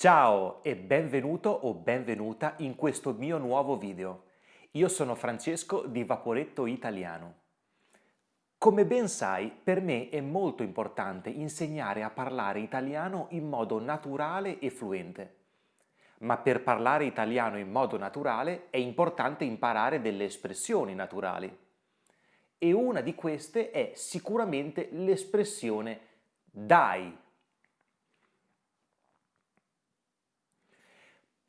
Ciao e benvenuto o benvenuta in questo mio nuovo video. Io sono Francesco di Vaporetto Italiano. Come ben sai, per me è molto importante insegnare a parlare italiano in modo naturale e fluente. Ma per parlare italiano in modo naturale è importante imparare delle espressioni naturali. E una di queste è sicuramente l'espressione dai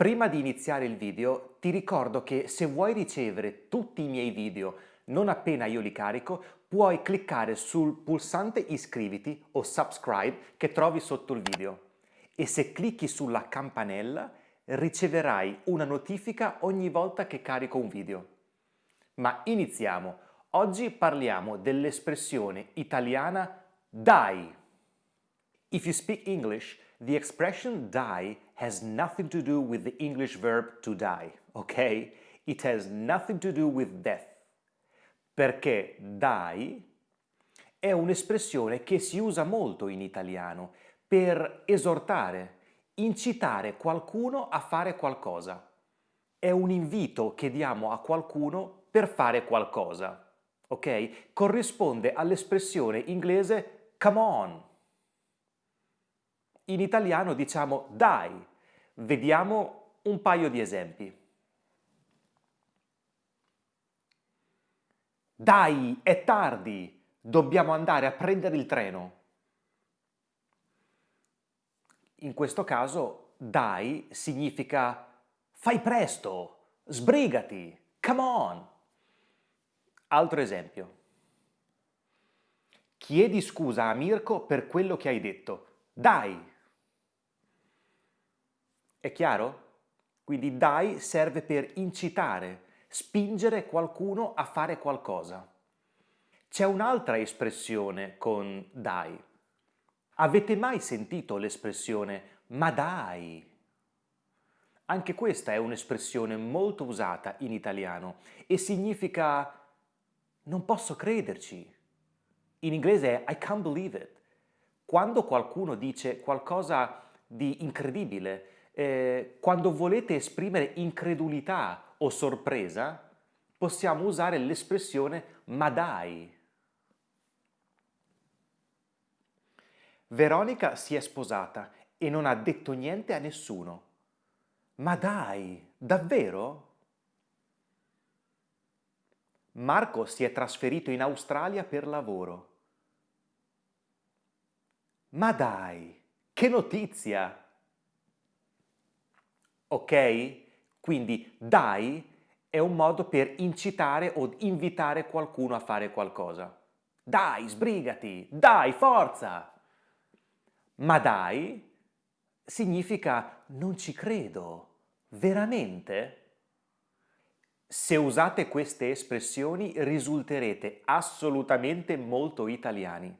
Prima di iniziare il video ti ricordo che se vuoi ricevere tutti i miei video non appena io li carico, puoi cliccare sul pulsante iscriviti o subscribe che trovi sotto il video e se clicchi sulla campanella riceverai una notifica ogni volta che carico un video. Ma iniziamo! Oggi parliamo dell'espressione italiana DAI. If you speak English, the expression die has nothing to do with the English verb to die, ok? It has nothing to do with death. Perché die è un'espressione che si usa molto in italiano per esortare, incitare qualcuno a fare qualcosa. È un invito che diamo a qualcuno per fare qualcosa, ok? Corrisponde all'espressione inglese come on, in italiano diciamo dai. Vediamo un paio di esempi. Dai, è tardi, dobbiamo andare a prendere il treno. In questo caso dai significa fai presto, sbrigati, come on. Altro esempio. Chiedi scusa a Mirko per quello che hai detto. Dai, è chiaro? Quindi dai serve per incitare, spingere qualcuno a fare qualcosa. C'è un'altra espressione con dai. Avete mai sentito l'espressione ma dai? Anche questa è un'espressione molto usata in italiano e significa non posso crederci. In inglese è I can't believe it. Quando qualcuno dice qualcosa di incredibile, eh, quando volete esprimere incredulità o sorpresa, possiamo usare l'espressione ma dai. Veronica si è sposata e non ha detto niente a nessuno. Ma dai, davvero? Marco si è trasferito in Australia per lavoro. Ma dai, che notizia! Ok? Quindi dai è un modo per incitare o invitare qualcuno a fare qualcosa. Dai, sbrigati! Dai, forza! Ma dai significa non ci credo. Veramente? Se usate queste espressioni risulterete assolutamente molto italiani.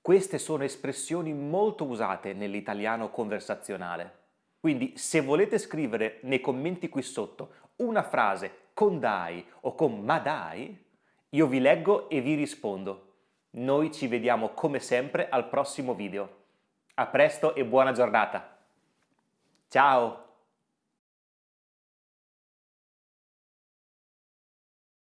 Queste sono espressioni molto usate nell'italiano conversazionale. Quindi se volete scrivere nei commenti qui sotto una frase con dai o con ma dai, io vi leggo e vi rispondo. Noi ci vediamo come sempre al prossimo video. A presto e buona giornata. Ciao!